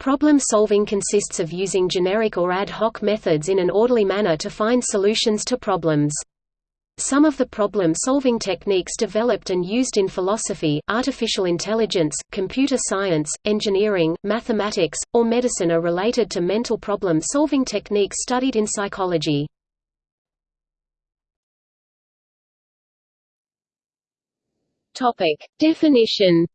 Problem solving consists of using generic or ad hoc methods in an orderly manner to find solutions to problems. Some of the problem-solving techniques developed and used in philosophy, artificial intelligence, computer science, engineering, mathematics, or medicine are related to mental problem-solving techniques studied in psychology. Topic. Definition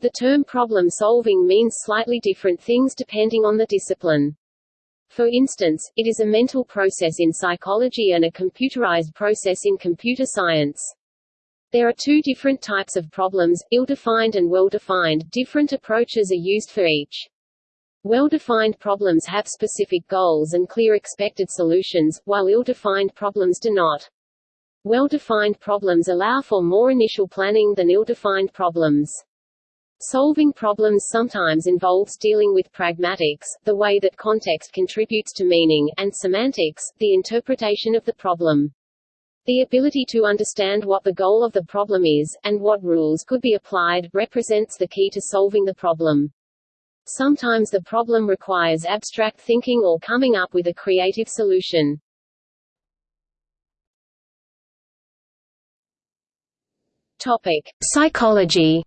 The term problem-solving means slightly different things depending on the discipline. For instance, it is a mental process in psychology and a computerized process in computer science. There are two different types of problems, ill-defined and well-defined. Different approaches are used for each. Well-defined problems have specific goals and clear expected solutions, while ill-defined problems do not. Well-defined problems allow for more initial planning than ill-defined problems. Solving problems sometimes involves dealing with pragmatics, the way that context contributes to meaning, and semantics, the interpretation of the problem. The ability to understand what the goal of the problem is, and what rules could be applied, represents the key to solving the problem. Sometimes the problem requires abstract thinking or coming up with a creative solution. Topic. Psychology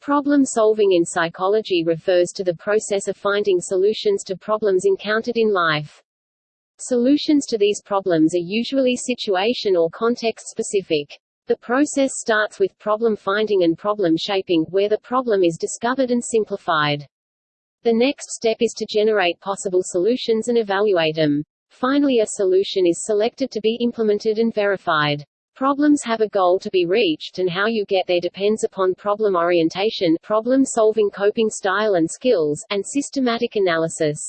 Problem solving in psychology refers to the process of finding solutions to problems encountered in life. Solutions to these problems are usually situation or context specific. The process starts with problem finding and problem shaping, where the problem is discovered and simplified. The next step is to generate possible solutions and evaluate them. Finally a solution is selected to be implemented and verified. Problems have a goal to be reached and how you get there depends upon problem orientation problem-solving coping style and skills, and systematic analysis.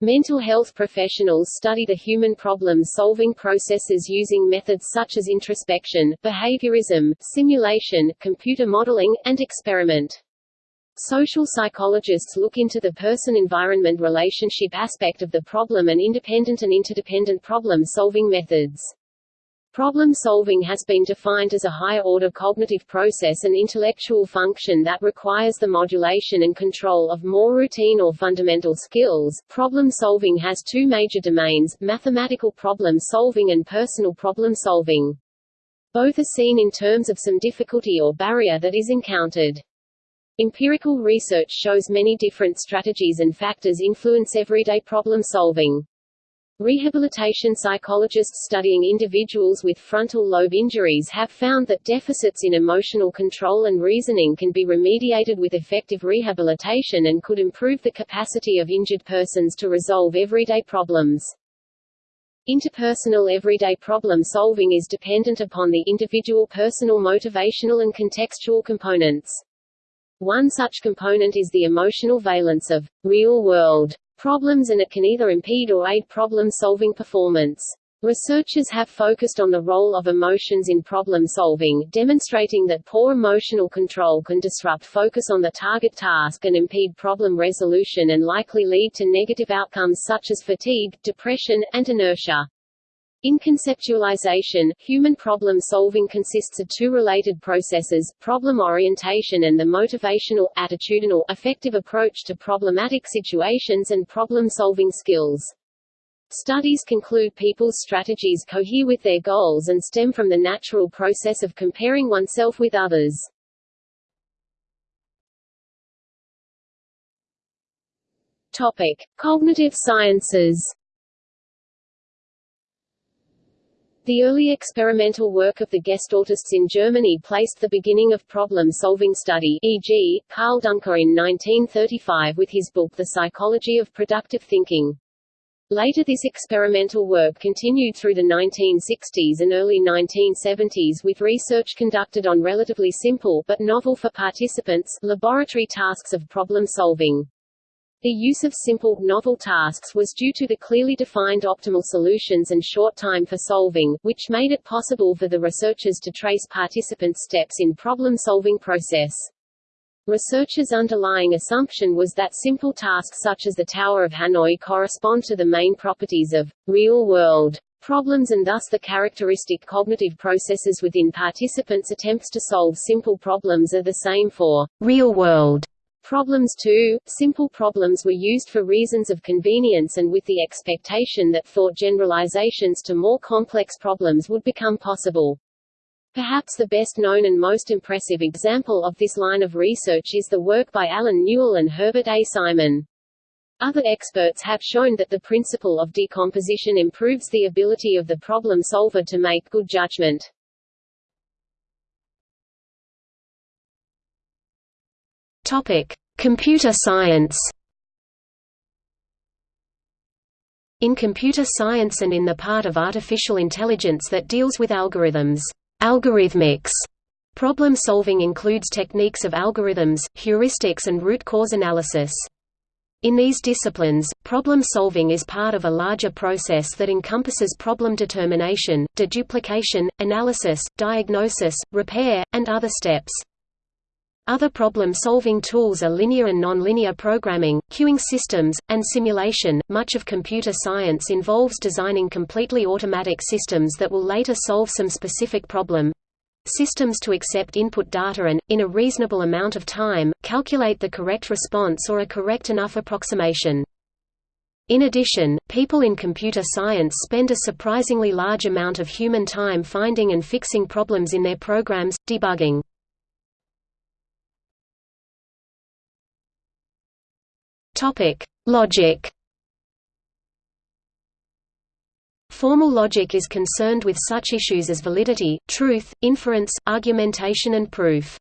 Mental health professionals study the human problem-solving processes using methods such as introspection, behaviorism, simulation, computer modeling, and experiment. Social psychologists look into the person-environment relationship aspect of the problem and independent and interdependent problem-solving methods. Problem solving has been defined as a higher-order cognitive process and intellectual function that requires the modulation and control of more routine or fundamental skills. Problem solving has two major domains, mathematical problem solving and personal problem solving. Both are seen in terms of some difficulty or barrier that is encountered. Empirical research shows many different strategies and factors influence everyday problem solving. Rehabilitation psychologists studying individuals with frontal lobe injuries have found that deficits in emotional control and reasoning can be remediated with effective rehabilitation and could improve the capacity of injured persons to resolve everyday problems. Interpersonal everyday problem solving is dependent upon the individual personal motivational and contextual components. One such component is the emotional valence of real-world problems and it can either impede or aid problem-solving performance. Researchers have focused on the role of emotions in problem solving, demonstrating that poor emotional control can disrupt focus on the target task and impede problem resolution and likely lead to negative outcomes such as fatigue, depression, and inertia. In conceptualization, human problem-solving consists of two related processes, problem orientation and the motivational, attitudinal, affective approach to problematic situations and problem-solving skills. Studies conclude people's strategies cohere with their goals and stem from the natural process of comparing oneself with others. Topic. Cognitive sciences The early experimental work of the Gestaltists in Germany placed the beginning of problem-solving study e.g., Karl Duncker in 1935 with his book The Psychology of Productive Thinking. Later this experimental work continued through the 1960s and early 1970s with research conducted on relatively simple but novel for participants laboratory tasks of problem solving. The use of simple, novel tasks was due to the clearly defined optimal solutions and short time for solving, which made it possible for the researchers to trace participants' steps in problem-solving process. Researchers' underlying assumption was that simple tasks such as the Tower of Hanoi correspond to the main properties of real-world Problems and thus the characteristic cognitive processes within participants' attempts to solve simple problems are the same for real-world problems too. Simple problems were used for reasons of convenience and with the expectation that thought generalizations to more complex problems would become possible. Perhaps the best known and most impressive example of this line of research is the work by Allen Newell and Herbert A. Simon. Other experts have shown that the principle of decomposition improves the ability of the problem solver to make good judgment. Topic: Computer science. In computer science and in the part of artificial intelligence that deals with algorithms, algorithmics problem solving includes techniques of algorithms, heuristics and root cause analysis. In these disciplines, problem solving is part of a larger process that encompasses problem determination, deduplication, analysis, diagnosis, repair, and other steps. Other problem-solving tools are linear and nonlinear programming, queuing systems, and simulation. Much of computer science involves designing completely automatic systems that will later solve some specific problem, systems to accept input data and, in a reasonable amount of time, calculate the correct response or a correct enough approximation. In addition, people in computer science spend a surprisingly large amount of human time finding and fixing problems in their programs, debugging. Logic Formal logic is concerned with such issues as validity, truth, inference, argumentation and proof.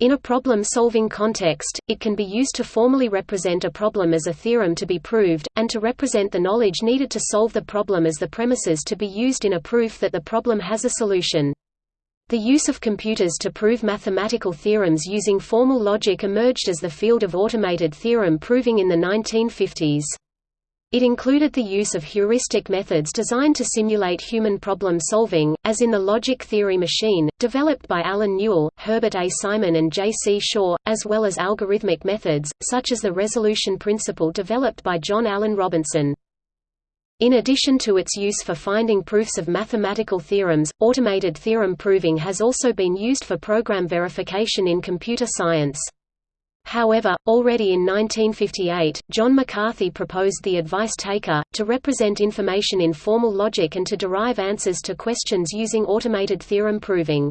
In a problem-solving context, it can be used to formally represent a problem as a theorem to be proved, and to represent the knowledge needed to solve the problem as the premises to be used in a proof that the problem has a solution. The use of computers to prove mathematical theorems using formal logic emerged as the field of automated theorem proving in the 1950s. It included the use of heuristic methods designed to simulate human problem solving, as in the logic theory machine, developed by Allen Newell, Herbert A. Simon and J. C. Shaw, as well as algorithmic methods, such as the resolution principle developed by John Alan Robinson. In addition to its use for finding proofs of mathematical theorems, automated theorem proving has also been used for program verification in computer science. However, already in 1958, John McCarthy proposed the advice taker, to represent information in formal logic and to derive answers to questions using automated theorem proving.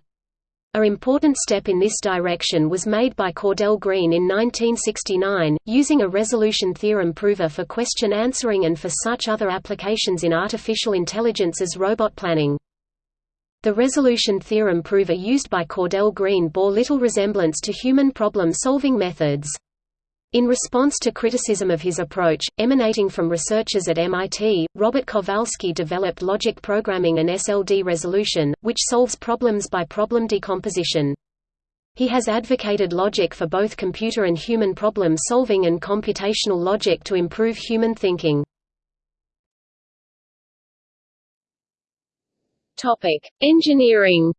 A important step in this direction was made by Cordell Green in 1969, using a resolution theorem prover for question answering and for such other applications in artificial intelligence as robot planning. The resolution theorem prover used by Cordell Green bore little resemblance to human problem-solving methods. In response to criticism of his approach, emanating from researchers at MIT, Robert Kowalski developed logic programming and SLD resolution, which solves problems by problem decomposition. He has advocated logic for both computer and human problem solving and computational logic to improve human thinking. Topic: Engineering.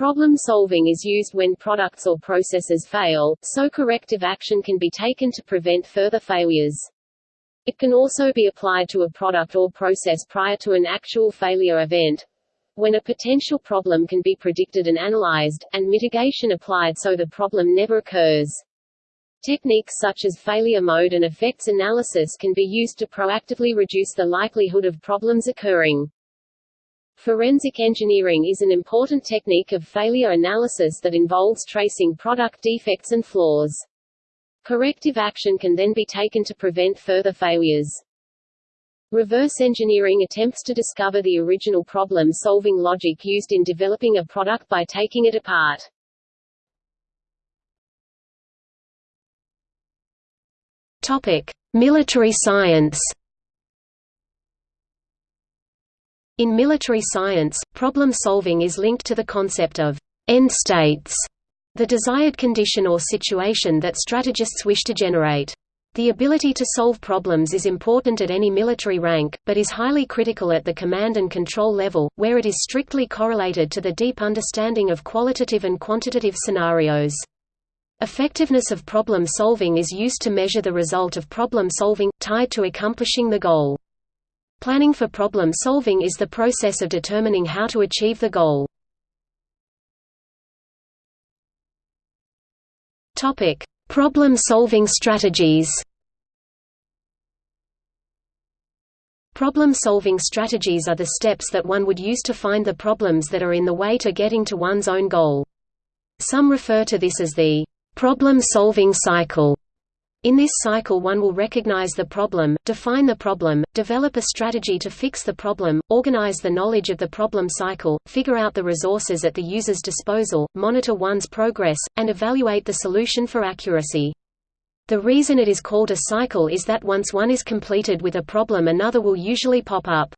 Problem solving is used when products or processes fail, so corrective action can be taken to prevent further failures. It can also be applied to a product or process prior to an actual failure event, when a potential problem can be predicted and analyzed, and mitigation applied so the problem never occurs. Techniques such as failure mode and effects analysis can be used to proactively reduce the likelihood of problems occurring. Forensic engineering is an important technique of failure analysis that involves tracing product defects and flaws. Corrective action can then be taken to prevent further failures. Reverse engineering attempts to discover the original problem-solving logic used in developing a product by taking it apart. Topic: Military science. In military science, problem solving is linked to the concept of end states, the desired condition or situation that strategists wish to generate. The ability to solve problems is important at any military rank, but is highly critical at the command and control level, where it is strictly correlated to the deep understanding of qualitative and quantitative scenarios. Effectiveness of problem solving is used to measure the result of problem solving, tied to accomplishing the goal. Planning for problem solving is the process of determining how to achieve the goal. Topic: Problem-solving strategies. Problem-solving strategies are the steps that one would use to find the problems that are in the way to getting to one's own goal. Some refer to this as the problem-solving cycle. In this cycle one will recognize the problem, define the problem, develop a strategy to fix the problem, organize the knowledge of the problem cycle, figure out the resources at the user's disposal, monitor one's progress, and evaluate the solution for accuracy. The reason it is called a cycle is that once one is completed with a problem another will usually pop up.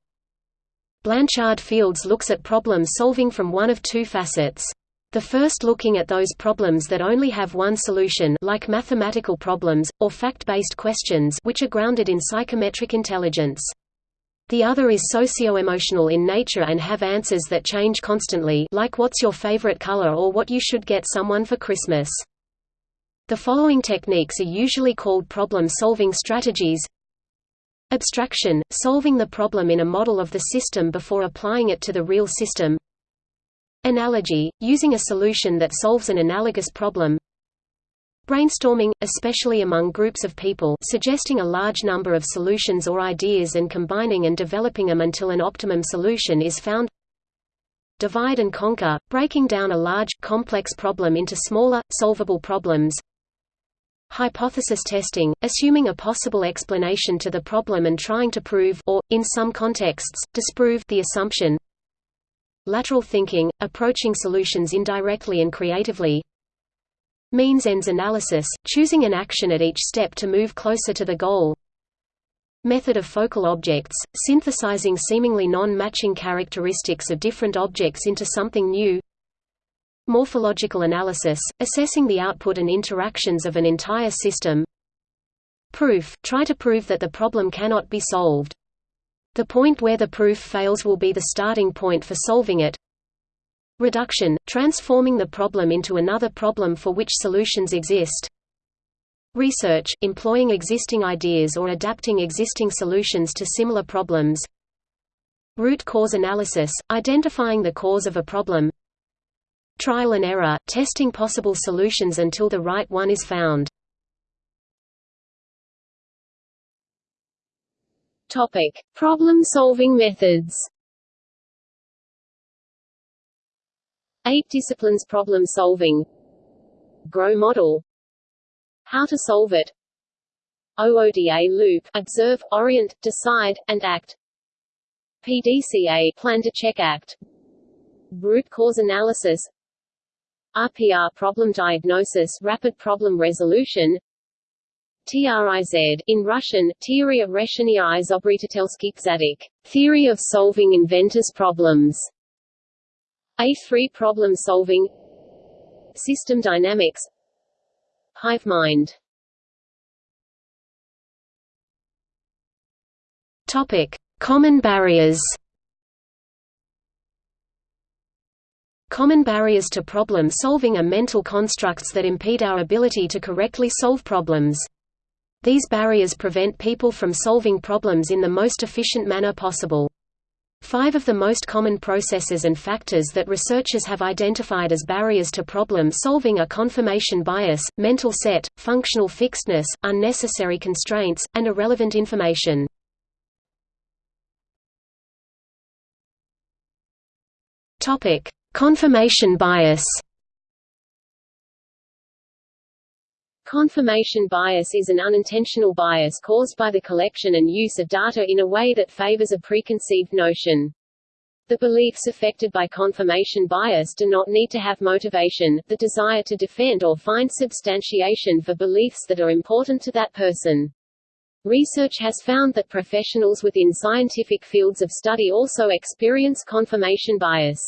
Blanchard Fields looks at problem solving from one of two facets. The first looking at those problems that only have one solution like mathematical problems, or fact-based questions which are grounded in psychometric intelligence. The other is socio-emotional in nature and have answers that change constantly like what's your favorite color or what you should get someone for Christmas. The following techniques are usually called problem-solving strategies Abstraction – solving the problem in a model of the system before applying it to the real system Analogy – using a solution that solves an analogous problem. Brainstorming, especially among groups of people suggesting a large number of solutions or ideas and combining and developing them until an optimum solution is found. Divide and conquer – breaking down a large, complex problem into smaller, solvable problems. Hypothesis testing – assuming a possible explanation to the problem and trying to prove or, in some contexts, disprove the assumption Lateral thinking, approaching solutions indirectly and creatively. Means-ends analysis, choosing an action at each step to move closer to the goal. Method of focal objects, synthesizing seemingly non-matching characteristics of different objects into something new. Morphological analysis, assessing the output and interactions of an entire system. Proof, try to prove that the problem cannot be solved the point where the proof fails will be the starting point for solving it. Reduction – transforming the problem into another problem for which solutions exist. Research – employing existing ideas or adapting existing solutions to similar problems. Root cause analysis – identifying the cause of a problem. Trial and error – testing possible solutions until the right one is found. Topic: Problem-solving methods. Eight disciplines problem solving. GROW model. How to solve it. OODA loop: observe, orient, decide, and act. PDCA: plan to check act. Root cause analysis. RPR problem diagnosis rapid problem resolution TRIZ, in Russian, Teoria решения изобретательских задач, theory of solving inventors' problems. A3 problem solving System dynamics Hive mind Topic: Common barriers. Common barriers to problem solving are mental constructs that impede our ability to correctly solve problems. These barriers prevent people from solving problems in the most efficient manner possible. Five of the most common processes and factors that researchers have identified as barriers to problem solving are confirmation bias, mental set, functional fixedness, unnecessary constraints, and irrelevant information. Confirmation bias Confirmation bias is an unintentional bias caused by the collection and use of data in a way that favors a preconceived notion. The beliefs affected by confirmation bias do not need to have motivation, the desire to defend or find substantiation for beliefs that are important to that person. Research has found that professionals within scientific fields of study also experience confirmation bias.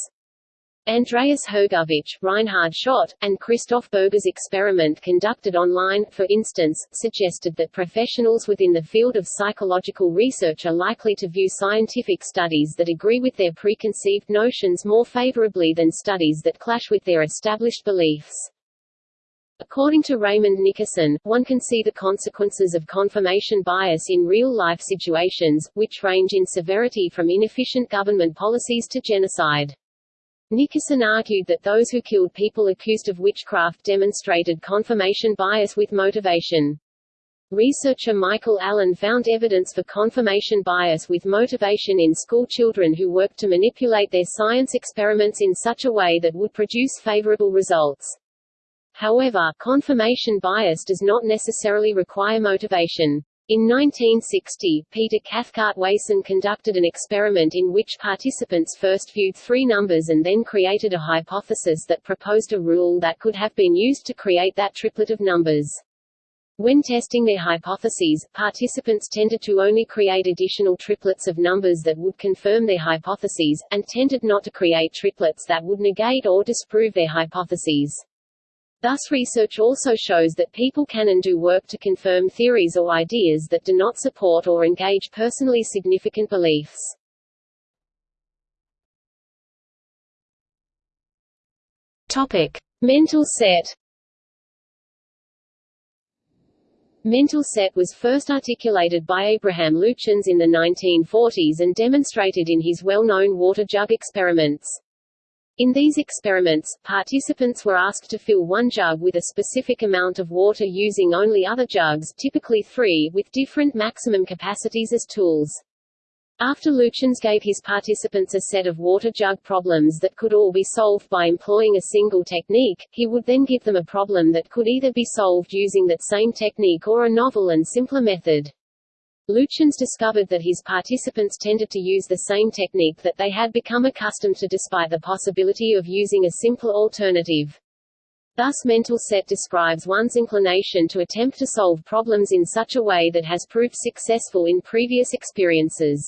Andreas Hergovich, Reinhard Schott, and Christoph Burger's experiment conducted online, for instance, suggested that professionals within the field of psychological research are likely to view scientific studies that agree with their preconceived notions more favorably than studies that clash with their established beliefs. According to Raymond Nickerson, one can see the consequences of confirmation bias in real-life situations, which range in severity from inefficient government policies to genocide. Nickerson argued that those who killed people accused of witchcraft demonstrated confirmation bias with motivation. Researcher Michael Allen found evidence for confirmation bias with motivation in school children who worked to manipulate their science experiments in such a way that would produce favorable results. However, confirmation bias does not necessarily require motivation. In 1960, Peter Cathcart Wason conducted an experiment in which participants first viewed three numbers and then created a hypothesis that proposed a rule that could have been used to create that triplet of numbers. When testing their hypotheses, participants tended to only create additional triplets of numbers that would confirm their hypotheses, and tended not to create triplets that would negate or disprove their hypotheses. Thus research also shows that people can and do work to confirm theories or ideas that do not support or engage personally significant beliefs. Topic. Mental set Mental set was first articulated by Abraham Luchins in the 1940s and demonstrated in his well-known water jug experiments. In these experiments, participants were asked to fill one jug with a specific amount of water using only other jugs typically three with different maximum capacities as tools. After Luchins gave his participants a set of water jug problems that could all be solved by employing a single technique, he would then give them a problem that could either be solved using that same technique or a novel and simpler method. Luchins discovered that his participants tended to use the same technique that they had become accustomed to despite the possibility of using a simpler alternative. Thus mental set describes one's inclination to attempt to solve problems in such a way that has proved successful in previous experiences.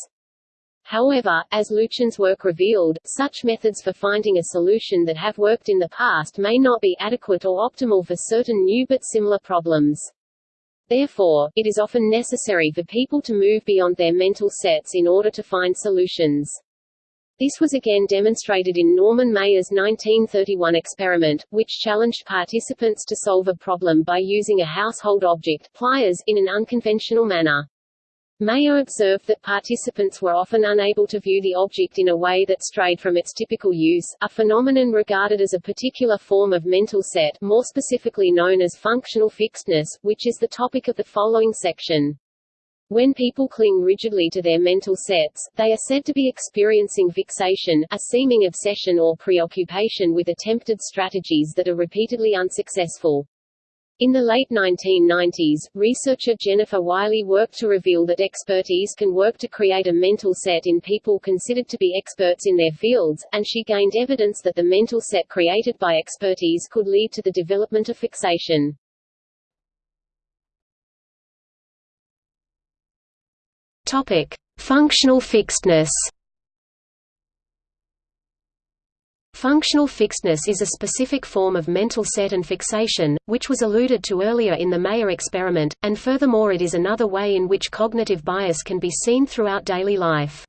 However, as Luchins' work revealed, such methods for finding a solution that have worked in the past may not be adequate or optimal for certain new but similar problems. Therefore, it is often necessary for people to move beyond their mental sets in order to find solutions. This was again demonstrated in Norman Maier's 1931 experiment, which challenged participants to solve a problem by using a household object pliers in an unconventional manner. Maier observed that participants were often unable to view the object in a way that strayed from its typical use, a phenomenon regarded as a particular form of mental set more specifically known as functional fixedness, which is the topic of the following section. When people cling rigidly to their mental sets, they are said to be experiencing fixation, a seeming obsession or preoccupation with attempted strategies that are repeatedly unsuccessful. In the late 1990s, researcher Jennifer Wiley worked to reveal that expertise can work to create a mental set in people considered to be experts in their fields, and she gained evidence that the mental set created by expertise could lead to the development of fixation. Topic: Functional fixedness. Functional fixedness is a specific form of mental set and fixation, which was alluded to earlier in the Maier experiment, and furthermore it is another way in which cognitive bias can be seen throughout daily life.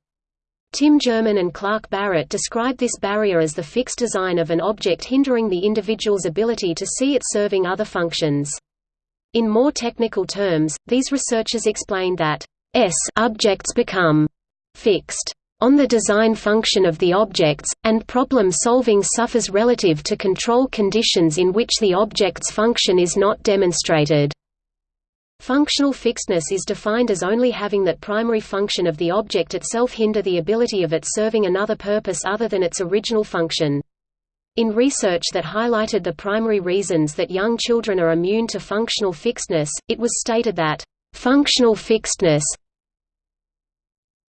Tim German and Clark Barrett describe this barrier as the fixed design of an object hindering the individual's ability to see it serving other functions. In more technical terms, these researchers explained that S objects become fixed on the design function of the objects, and problem-solving suffers relative to control conditions in which the object's function is not demonstrated. Functional fixedness is defined as only having that primary function of the object itself hinder the ability of it serving another purpose other than its original function. In research that highlighted the primary reasons that young children are immune to functional fixedness, it was stated that, "...functional fixedness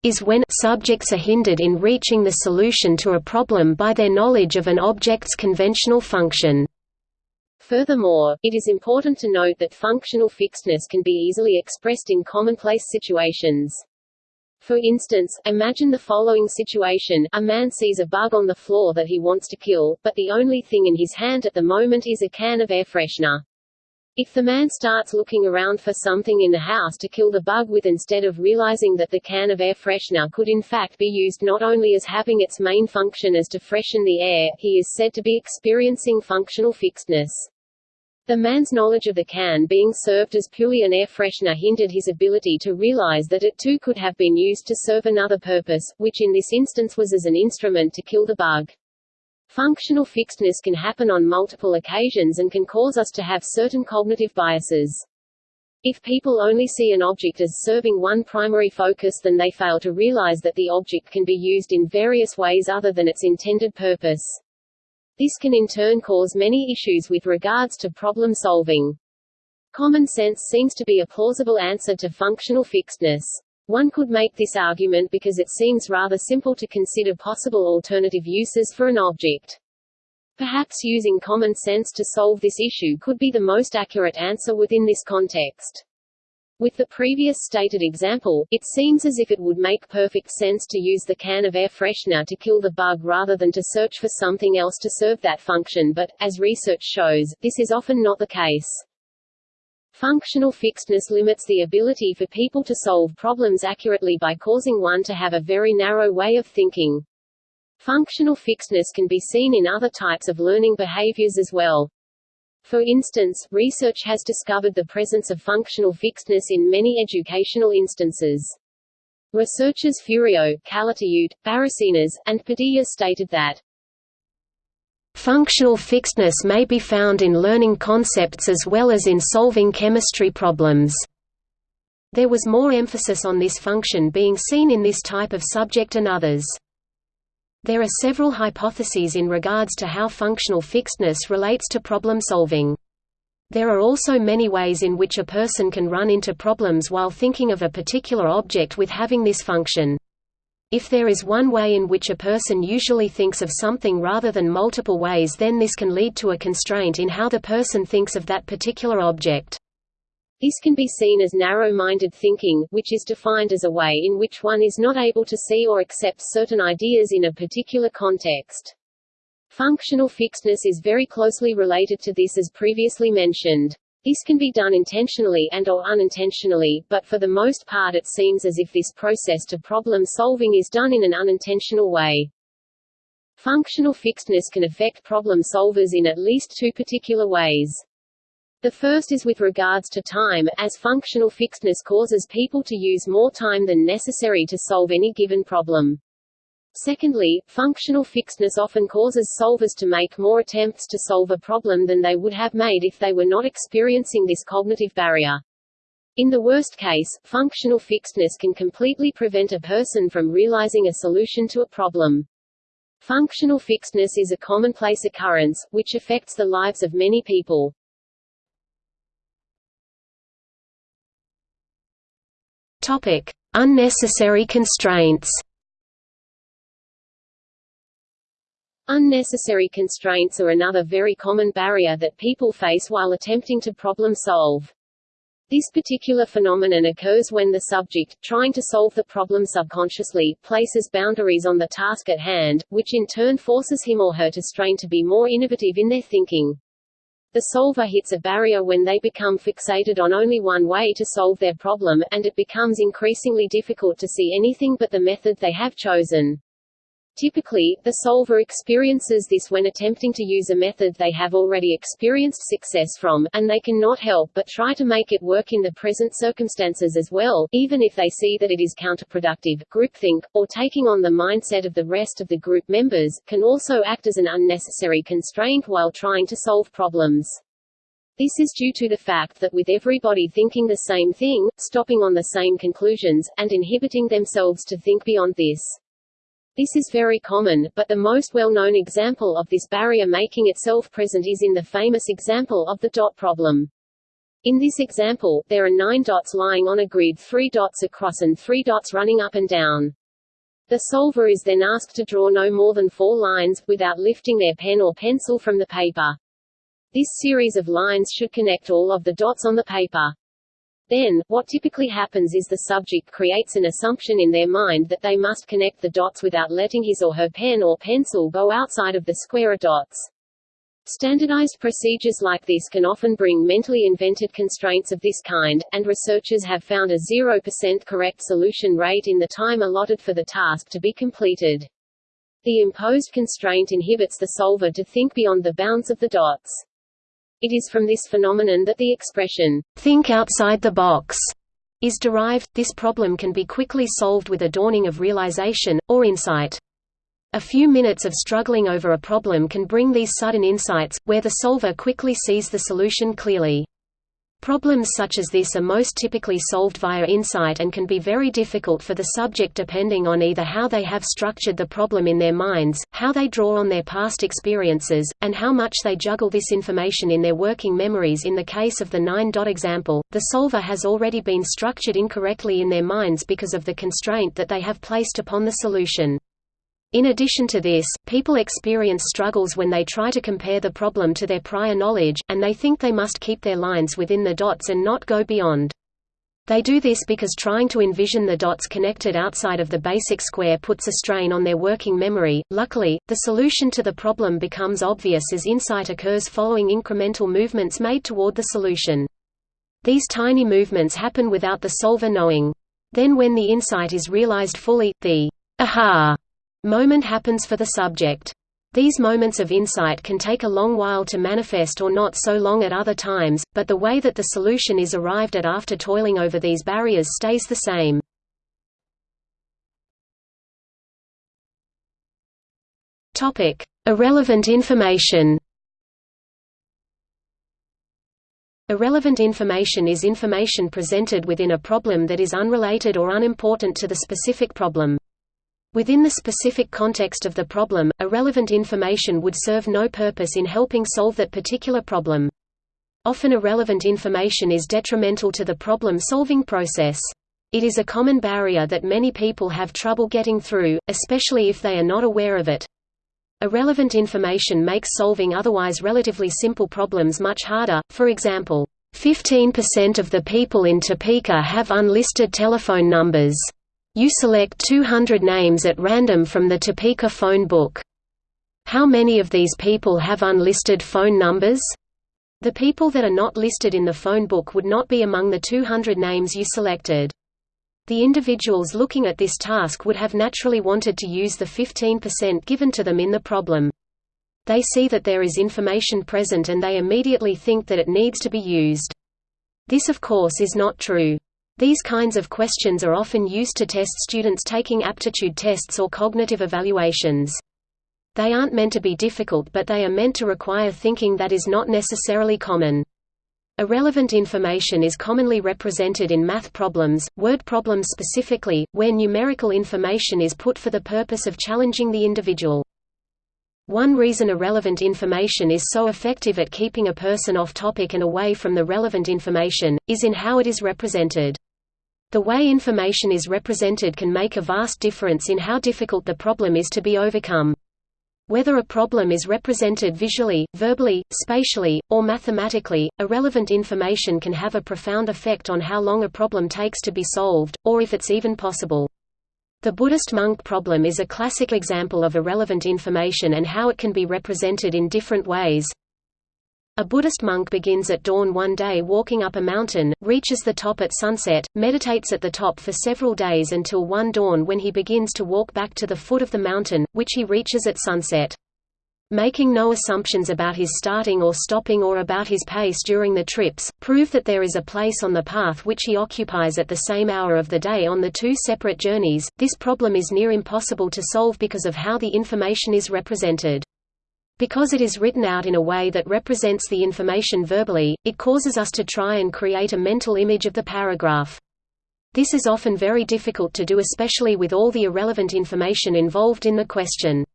is when subjects are hindered in reaching the solution to a problem by their knowledge of an object's conventional function. Furthermore, it is important to note that functional fixedness can be easily expressed in commonplace situations. For instance, imagine the following situation, a man sees a bug on the floor that he wants to kill, but the only thing in his hand at the moment is a can of air freshener. If the man starts looking around for something in the house to kill the bug with instead of realizing that the can of air freshener could in fact be used not only as having its main function as to freshen the air, he is said to be experiencing functional fixedness. The man's knowledge of the can being served as purely an air freshener hindered his ability to realize that it too could have been used to serve another purpose, which in this instance was as an instrument to kill the bug. Functional fixedness can happen on multiple occasions and can cause us to have certain cognitive biases. If people only see an object as serving one primary focus then they fail to realize that the object can be used in various ways other than its intended purpose. This can in turn cause many issues with regards to problem solving. Common sense seems to be a plausible answer to functional fixedness. One could make this argument because it seems rather simple to consider possible alternative uses for an object. Perhaps using common sense to solve this issue could be the most accurate answer within this context. With the previous stated example, it seems as if it would make perfect sense to use the can of air freshener to kill the bug rather than to search for something else to serve that function but, as research shows, this is often not the case. Functional fixedness limits the ability for people to solve problems accurately by causing one to have a very narrow way of thinking. Functional fixedness can be seen in other types of learning behaviors as well. For instance, research has discovered the presence of functional fixedness in many educational instances. Researchers Furio, Calatayud, Barrasinas, and Padilla stated that Functional fixedness may be found in learning concepts as well as in solving chemistry problems. There was more emphasis on this function being seen in this type of subject and others. There are several hypotheses in regards to how functional fixedness relates to problem solving. There are also many ways in which a person can run into problems while thinking of a particular object with having this function. If there is one way in which a person usually thinks of something rather than multiple ways then this can lead to a constraint in how the person thinks of that particular object. This can be seen as narrow-minded thinking, which is defined as a way in which one is not able to see or accept certain ideas in a particular context. Functional fixedness is very closely related to this as previously mentioned. This can be done intentionally and or unintentionally, but for the most part it seems as if this process to problem solving is done in an unintentional way. Functional fixedness can affect problem solvers in at least two particular ways. The first is with regards to time, as functional fixedness causes people to use more time than necessary to solve any given problem. Secondly, functional fixedness often causes solvers to make more attempts to solve a problem than they would have made if they were not experiencing this cognitive barrier. In the worst case, functional fixedness can completely prevent a person from realizing a solution to a problem. Functional fixedness is a commonplace occurrence, which affects the lives of many people. Topic: Unnecessary constraints. Unnecessary constraints are another very common barrier that people face while attempting to problem solve. This particular phenomenon occurs when the subject, trying to solve the problem subconsciously, places boundaries on the task at hand, which in turn forces him or her to strain to be more innovative in their thinking. The solver hits a barrier when they become fixated on only one way to solve their problem, and it becomes increasingly difficult to see anything but the method they have chosen. Typically, the solver experiences this when attempting to use a method they have already experienced success from, and they cannot help but try to make it work in the present circumstances as well, even if they see that it is counterproductive. Groupthink, or taking on the mindset of the rest of the group members, can also act as an unnecessary constraint while trying to solve problems. This is due to the fact that with everybody thinking the same thing, stopping on the same conclusions, and inhibiting themselves to think beyond this. This is very common, but the most well-known example of this barrier making itself present is in the famous example of the dot problem. In this example, there are nine dots lying on a grid three dots across and three dots running up and down. The solver is then asked to draw no more than four lines, without lifting their pen or pencil from the paper. This series of lines should connect all of the dots on the paper. Then, what typically happens is the subject creates an assumption in their mind that they must connect the dots without letting his or her pen or pencil go outside of the square of dots. Standardized procedures like this can often bring mentally invented constraints of this kind, and researchers have found a 0% correct solution rate in the time allotted for the task to be completed. The imposed constraint inhibits the solver to think beyond the bounds of the dots. It is from this phenomenon that the expression, think outside the box, is derived. This problem can be quickly solved with a dawning of realization, or insight. A few minutes of struggling over a problem can bring these sudden insights, where the solver quickly sees the solution clearly. Problems such as this are most typically solved via insight and can be very difficult for the subject depending on either how they have structured the problem in their minds, how they draw on their past experiences, and how much they juggle this information in their working memories in the case of the 9-dot example, the solver has already been structured incorrectly in their minds because of the constraint that they have placed upon the solution. In addition to this, people experience struggles when they try to compare the problem to their prior knowledge, and they think they must keep their lines within the dots and not go beyond. They do this because trying to envision the dots connected outside of the basic square puts a strain on their working memory. Luckily, the solution to the problem becomes obvious as insight occurs following incremental movements made toward the solution. These tiny movements happen without the solver knowing. Then when the insight is realized fully, the aha moment happens for the subject. These moments of insight can take a long while to manifest or not so long at other times, but the way that the solution is arrived at after toiling over these barriers stays the same. Topic: Irrelevant information. Irrelevant information is information presented within a problem that is unrelated or unimportant to the specific problem. Within the specific context of the problem, irrelevant information would serve no purpose in helping solve that particular problem. Often irrelevant information is detrimental to the problem-solving process. It is a common barrier that many people have trouble getting through, especially if they are not aware of it. Irrelevant information makes solving otherwise relatively simple problems much harder, for example, 15% of the people in Topeka have unlisted telephone numbers. You select 200 names at random from the Topeka phone book. How many of these people have unlisted phone numbers? The people that are not listed in the phone book would not be among the 200 names you selected. The individuals looking at this task would have naturally wanted to use the 15% given to them in the problem. They see that there is information present and they immediately think that it needs to be used. This of course is not true. These kinds of questions are often used to test students taking aptitude tests or cognitive evaluations. They aren't meant to be difficult but they are meant to require thinking that is not necessarily common. Irrelevant information is commonly represented in math problems, word problems specifically, where numerical information is put for the purpose of challenging the individual. One reason irrelevant information is so effective at keeping a person off topic and away from the relevant information, is in how it is represented. The way information is represented can make a vast difference in how difficult the problem is to be overcome. Whether a problem is represented visually, verbally, spatially, or mathematically, irrelevant information can have a profound effect on how long a problem takes to be solved, or if it's even possible. The Buddhist monk problem is a classic example of irrelevant information and how it can be represented in different ways. A Buddhist monk begins at dawn one day walking up a mountain, reaches the top at sunset, meditates at the top for several days until one dawn when he begins to walk back to the foot of the mountain, which he reaches at sunset. Making no assumptions about his starting or stopping or about his pace during the trips, prove that there is a place on the path which he occupies at the same hour of the day on the two separate journeys. This problem is near impossible to solve because of how the information is represented. Because it is written out in a way that represents the information verbally, it causes us to try and create a mental image of the paragraph. This is often very difficult to do especially with all the irrelevant information involved in the question.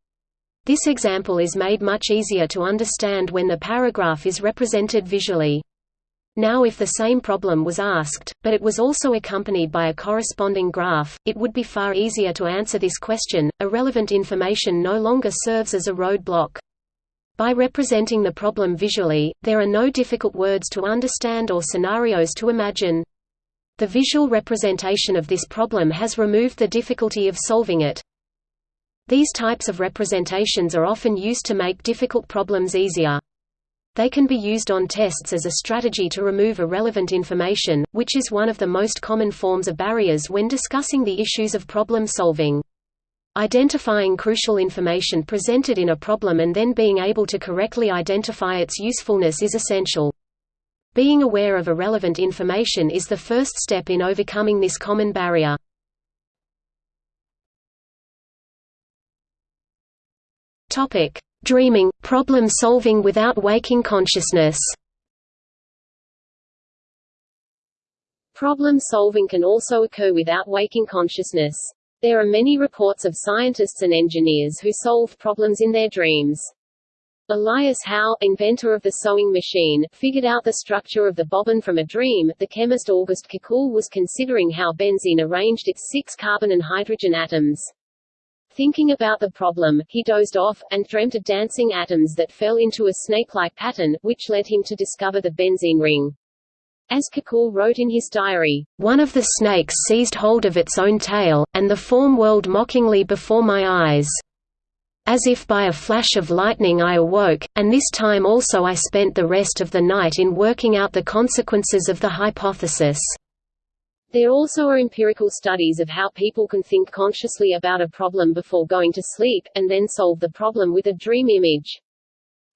This example is made much easier to understand when the paragraph is represented visually. Now if the same problem was asked, but it was also accompanied by a corresponding graph, it would be far easier to answer this question. Irrelevant information no longer serves as a roadblock. By representing the problem visually, there are no difficult words to understand or scenarios to imagine. The visual representation of this problem has removed the difficulty of solving it. These types of representations are often used to make difficult problems easier. They can be used on tests as a strategy to remove irrelevant information, which is one of the most common forms of barriers when discussing the issues of problem solving. Identifying crucial information presented in a problem and then being able to correctly identify its usefulness is essential. Being aware of irrelevant information is the first step in overcoming this common barrier. Topic: Dreaming, problem solving without waking consciousness. Problem solving can also occur without waking consciousness. There are many reports of scientists and engineers who solved problems in their dreams. Elias Howe, inventor of the sewing machine, figured out the structure of the bobbin from a dream. The chemist August Kekule was considering how benzene arranged its six carbon and hydrogen atoms. Thinking about the problem, he dozed off, and dreamt of dancing atoms that fell into a snake-like pattern, which led him to discover the benzene ring. As Kekule wrote in his diary, "...one of the snakes seized hold of its own tail, and the form whirled mockingly before my eyes. As if by a flash of lightning I awoke, and this time also I spent the rest of the night in working out the consequences of the hypothesis." There also are empirical studies of how people can think consciously about a problem before going to sleep, and then solve the problem with a dream image.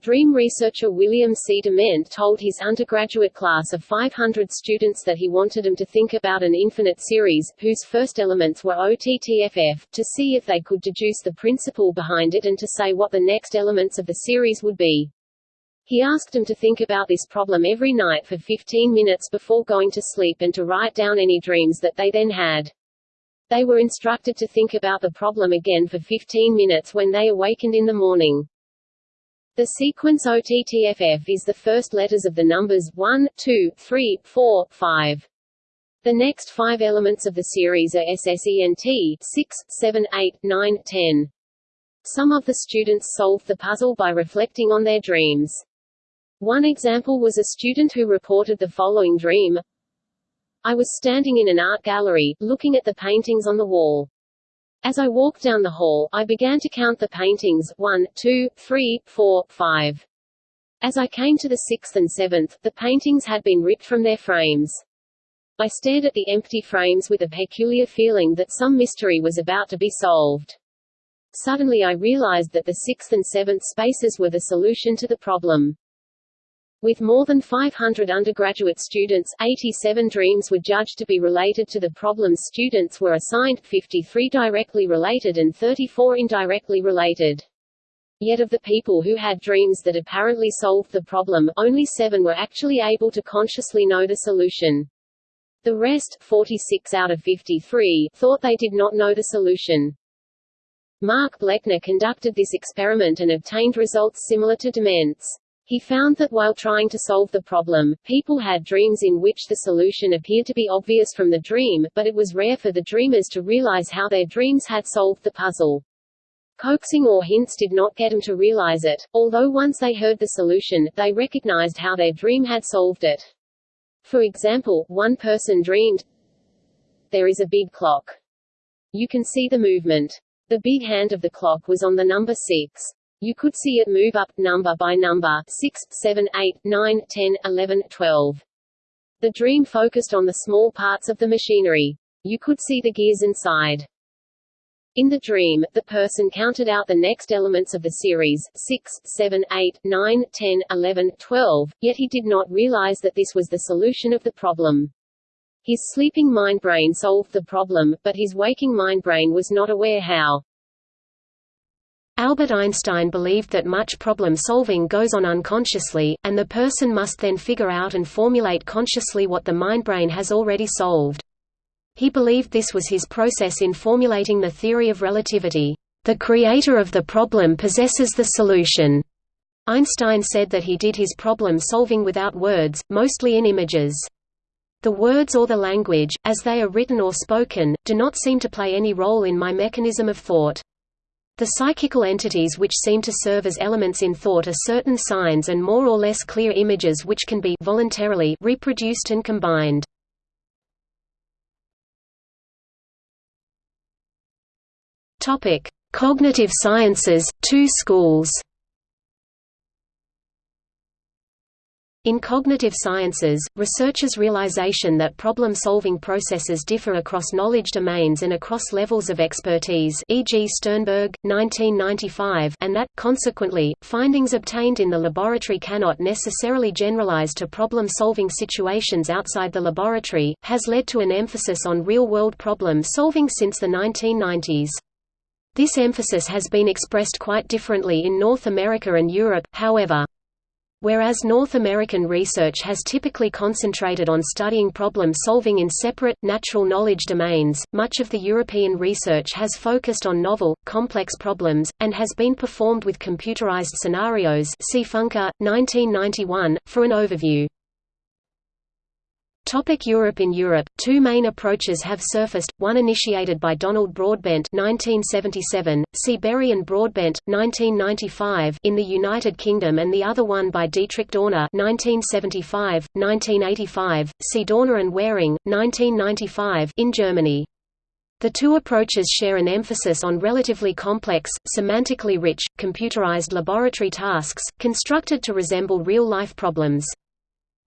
Dream researcher William C. Dement told his undergraduate class of 500 students that he wanted them to think about an infinite series, whose first elements were OTTFF, to see if they could deduce the principle behind it and to say what the next elements of the series would be. He asked them to think about this problem every night for 15 minutes before going to sleep and to write down any dreams that they then had. They were instructed to think about the problem again for 15 minutes when they awakened in the morning. The sequence OTTFF is the first letters of the numbers 1, 2, 3, 4, 5. The next five elements of the series are SSENT 6, 7, 8, 9, 10. Some of the students solved the puzzle by reflecting on their dreams. One example was a student who reported the following dream I was standing in an art gallery, looking at the paintings on the wall. As I walked down the hall, I began to count the paintings, one, two, three, four, five. As I came to the sixth and seventh, the paintings had been ripped from their frames. I stared at the empty frames with a peculiar feeling that some mystery was about to be solved. Suddenly I realized that the sixth and seventh spaces were the solution to the problem. With more than 500 undergraduate students, 87 dreams were judged to be related to the problems students were assigned, 53 directly related and 34 indirectly related. Yet of the people who had dreams that apparently solved the problem, only seven were actually able to consciously know the solution. The rest 46 out of 53, thought they did not know the solution. Mark Blechner conducted this experiment and obtained results similar to Dement's. He found that while trying to solve the problem, people had dreams in which the solution appeared to be obvious from the dream, but it was rare for the dreamers to realize how their dreams had solved the puzzle. Coaxing or hints did not get them to realize it, although once they heard the solution, they recognized how their dream had solved it. For example, one person dreamed, There is a big clock. You can see the movement. The big hand of the clock was on the number 6. You could see it move up, number by number 6, 7, 8, 9, 10, 11, 12. The dream focused on the small parts of the machinery. You could see the gears inside. In the dream, the person counted out the next elements of the series 6, 7, 8, 9, 10, 11, 12, yet he did not realize that this was the solution of the problem. His sleeping mind brain solved the problem, but his waking mind brain was not aware how. Albert Einstein believed that much problem-solving goes on unconsciously, and the person must then figure out and formulate consciously what the mindbrain has already solved. He believed this was his process in formulating the theory of relativity. The creator of the problem possesses the solution. Einstein said that he did his problem solving without words, mostly in images. The words or the language, as they are written or spoken, do not seem to play any role in my mechanism of thought. The psychical entities which seem to serve as elements in thought are certain signs and more or less clear images which can be voluntarily reproduced and combined. Topic: Cognitive sciences, two schools. In cognitive sciences, researchers' realization that problem-solving processes differ across knowledge domains and across levels of expertise e.g. Sternberg, 1995 and that, consequently, findings obtained in the laboratory cannot necessarily generalize to problem-solving situations outside the laboratory, has led to an emphasis on real-world problem-solving since the 1990s. This emphasis has been expressed quite differently in North America and Europe, however. Whereas North American research has typically concentrated on studying problem solving in separate, natural knowledge domains, much of the European research has focused on novel, complex problems, and has been performed with computerized scenarios see Funke, 1991, for an overview. Topic Europe In Europe, two main approaches have surfaced, one initiated by Donald Broadbent 1977, see Berry and Broadbent, 1995 in the United Kingdom and the other one by Dietrich Dorner 1975, 1985, see Dorner and Wearing, 1995 in Germany. The two approaches share an emphasis on relatively complex, semantically rich, computerized laboratory tasks, constructed to resemble real-life problems.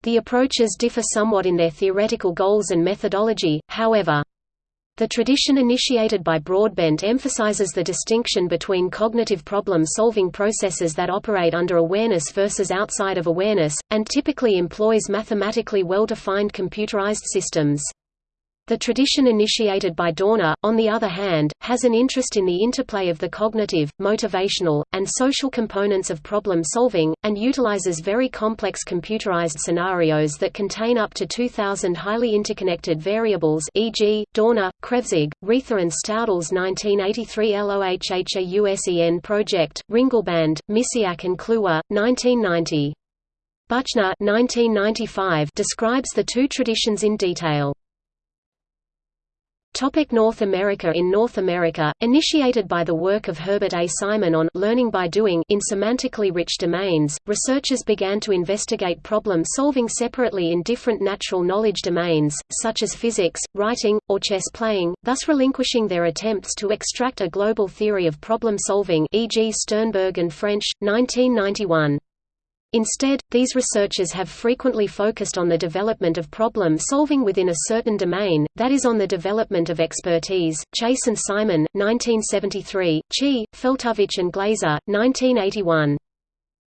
The approaches differ somewhat in their theoretical goals and methodology, however. The tradition initiated by Broadbent emphasizes the distinction between cognitive problem-solving processes that operate under awareness versus outside of awareness, and typically employs mathematically well-defined computerized systems. The tradition initiated by Dorner, on the other hand, has an interest in the interplay of the cognitive, motivational, and social components of problem solving, and utilizes very complex computerized scenarios that contain up to 2,000 highly interconnected variables e.g., Dorner, Kreuzig, Reither and Stäudel's 1983 LOHHAUSEN project, Ringelband, Misiak and Kluwer, 1990. Buchner 1995 describes the two traditions in detail. Topic North America In North America, initiated by the work of Herbert A. Simon on learning by doing in semantically rich domains, researchers began to investigate problem solving separately in different natural knowledge domains, such as physics, writing, or chess playing, thus relinquishing their attempts to extract a global theory of problem solving e.g. Sternberg and French, 1991. Instead, these researchers have frequently focused on the development of problem solving within a certain domain, that is on the development of expertise. Chase and Simon, 1973, Chi, Feltovich and Glaser, 1981.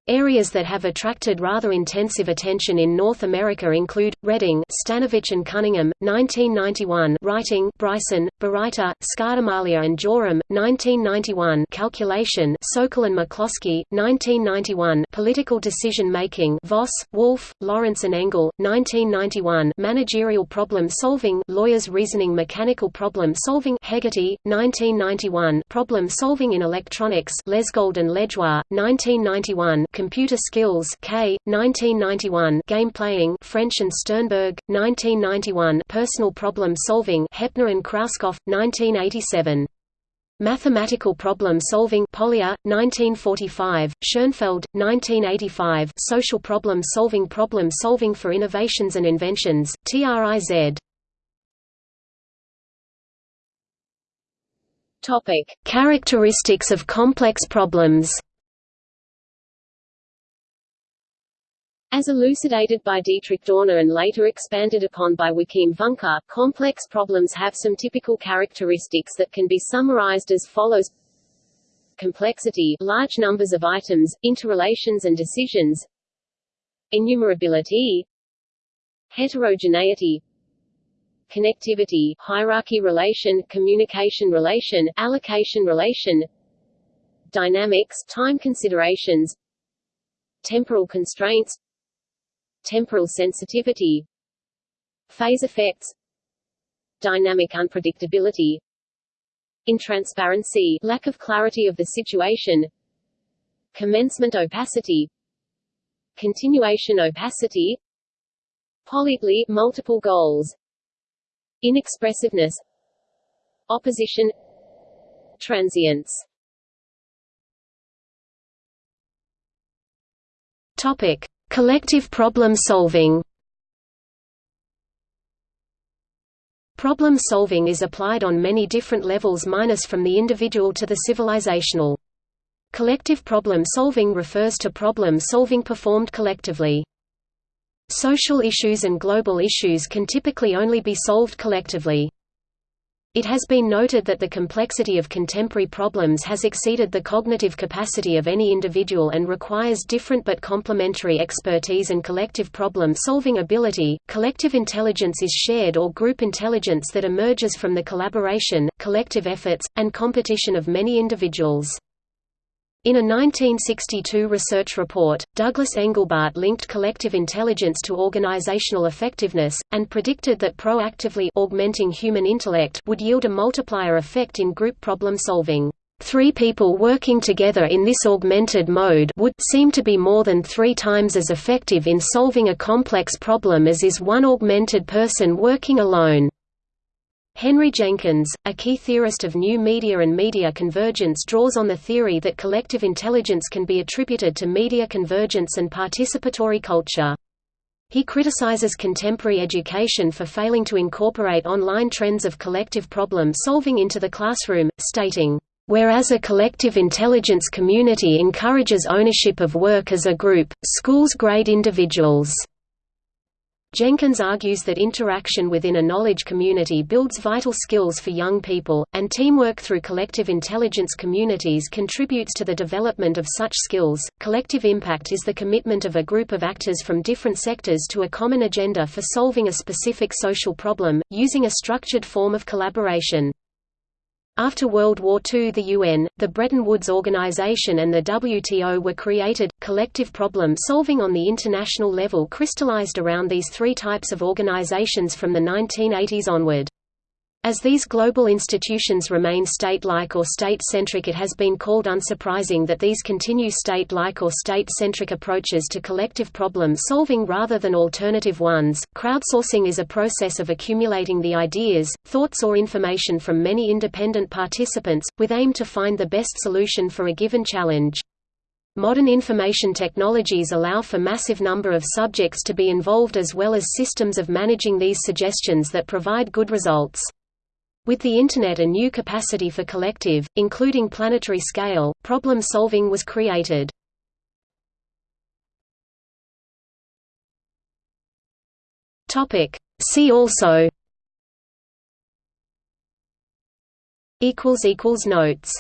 Areas that have attracted rather intensive attention in North America include, Redding Stanovich and Cunningham, 1991 Writing Bryson, Bereiter, Scardamalia and Joram, 1991 Calculation Sokol and McCloskey, 1991 Political Decision Making Voss, Wolf, Lawrence and Engle, 1991 Managerial Problem Solving Lawyers Reasoning Mechanical Problem Solving Hegarty, 1991 Problem Solving in Electronics Lesgold and Lajoie, 1991 Computer Skills Kay, 1991 Game Playing French and Sternberg, 1991 Personal Problem Solving Heppner and Krauskopf, 1987 Mathematical Problem Solving Polya, 1945, Schoenfeld, 1985 Social Problem Solving Problem Solving for Innovations and Inventions, TRIZ Topic. Characteristics of complex problems As elucidated by Dietrich Dorner and later expanded upon by Joachim Funke, complex problems have some typical characteristics that can be summarized as follows. Complexity large numbers of items, interrelations and decisions. Enumerability. Heterogeneity. Connectivity hierarchy relation, communication relation, allocation relation. Dynamics time considerations. Temporal constraints temporal sensitivity phase effects dynamic unpredictability intransparency lack of clarity of the situation commencement opacity continuation opacity polytely multiple goals inexpressiveness opposition transience. Topic Collective problem solving Problem solving is applied on many different levels minus from the individual to the civilizational. Collective problem solving refers to problem solving performed collectively. Social issues and global issues can typically only be solved collectively. It has been noted that the complexity of contemporary problems has exceeded the cognitive capacity of any individual and requires different but complementary expertise and collective problem-solving ability. Collective intelligence is shared or group intelligence that emerges from the collaboration, collective efforts, and competition of many individuals. In a 1962 research report, Douglas Engelbart linked collective intelligence to organizational effectiveness, and predicted that proactively augmenting human intellect would yield a multiplier effect in group problem solving. Three people working together in this augmented mode would seem to be more than three times as effective in solving a complex problem as is one augmented person working alone. Henry Jenkins, a key theorist of new media and media convergence draws on the theory that collective intelligence can be attributed to media convergence and participatory culture. He criticizes contemporary education for failing to incorporate online trends of collective problem solving into the classroom, stating, Whereas a collective intelligence community encourages ownership of work as a group, schools grade individuals. Jenkins argues that interaction within a knowledge community builds vital skills for young people, and teamwork through collective intelligence communities contributes to the development of such skills. Collective impact is the commitment of a group of actors from different sectors to a common agenda for solving a specific social problem, using a structured form of collaboration. After World War II the UN, the Bretton Woods Organization and the WTO were created. Collective problem solving on the international level crystallized around these three types of organizations from the 1980s onward. As these global institutions remain state-like or state-centric it has been called unsurprising that these continue state-like or state-centric approaches to collective problem solving rather than alternative ones. Crowdsourcing is a process of accumulating the ideas, thoughts or information from many independent participants, with aim to find the best solution for a given challenge. Modern information technologies allow for massive number of subjects to be involved as well as systems of managing these suggestions that provide good results. With the Internet a new capacity for collective, including planetary scale, problem solving was created. See also Notes